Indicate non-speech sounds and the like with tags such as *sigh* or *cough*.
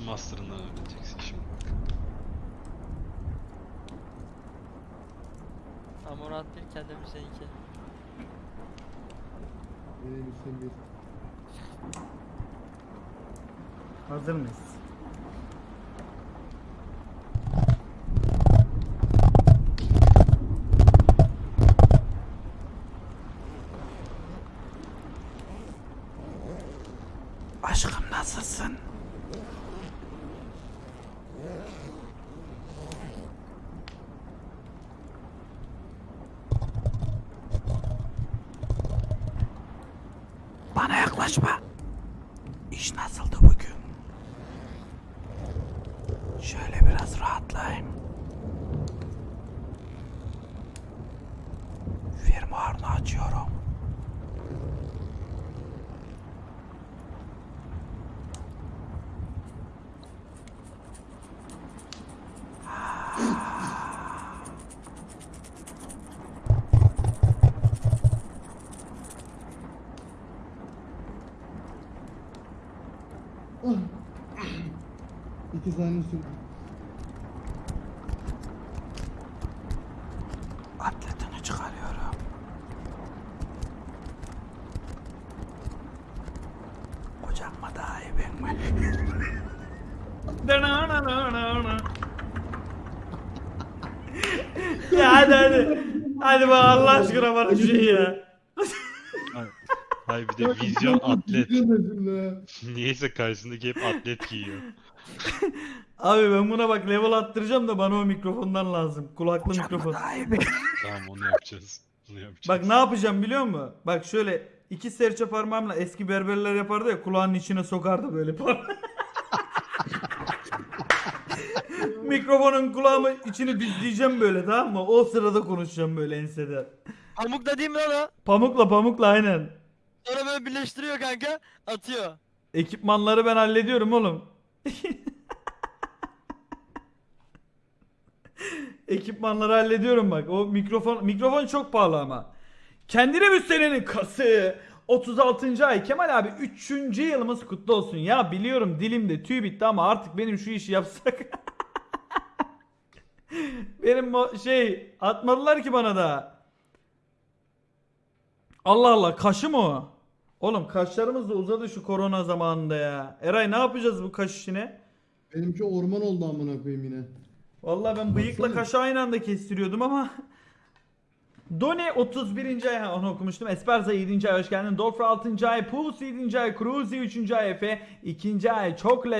Şu master'ından öğreneceksin şimdi bak. Amorat bir kendimi seninki. Benim üstüm bir. Hazır mıyız? Aşkım nasılsın? Bana yaklaşma. İş nasıldı bugün? Şöyle biraz rahatlayayım. Firmuarını açıyorum. İki saniye sürdü. Atletini çıkarıyorum. Kocam mı daha iyi ben mi? ya hadi hadi. Hadi bak Allah aşkına bana şu şey ya. Hayır bir de vizyon atlet. *laughs* Niyeyse karşısındaki hep atlet giyiyor. *laughs* Abi ben buna bak level attıracağım da bana o mikrofondan lazım. Kulaklı mikrofon. *laughs* Tamam onu yapacağız. Onu yapacağız. Bak ne yapacağım biliyor musun? Bak şöyle iki serçe parmağımla eski berberler yapardı ya kulağının içine sokardı böyle parmağı. Mikrofonun kulağımı içini düzleyeceğim böyle tamam mı? O sırada konuşacağım böyle ensede. Pamuk da değil mi lan o? Pamukla pamukla aynen. Sonra böyle birleştiriyor kanka. Atıyor. Ekipmanları ben hallediyorum oğlum. *laughs* Ekipmanları hallediyorum bak. O mikrofon mikrofon çok pahalı ama. Kendine müstelenin kası 36. ay Kemal abi 3. yılımız kutlu olsun. Ya biliyorum dilimde tüy bitti ama artık benim şu işi yapsak. *laughs* benim şey atmadılar ki bana da. Allah Allah kaşı mı o? Oğlum kaşlarımız da uzadı şu korona zamanında ya. Eray ne yapacağız bu kaş işine? Benimki orman oldu amına koyayım yine. Vallahi ben bıyıkla kaşı aynı anda kestiriyordum ama Doni 31. ay ha, onu okumuştum. Esperza 7. ay hoş geldin. Dolfra 6. ay. Pulse 7. ay. Cruzy 3. ay. Efe 2. ay. Çok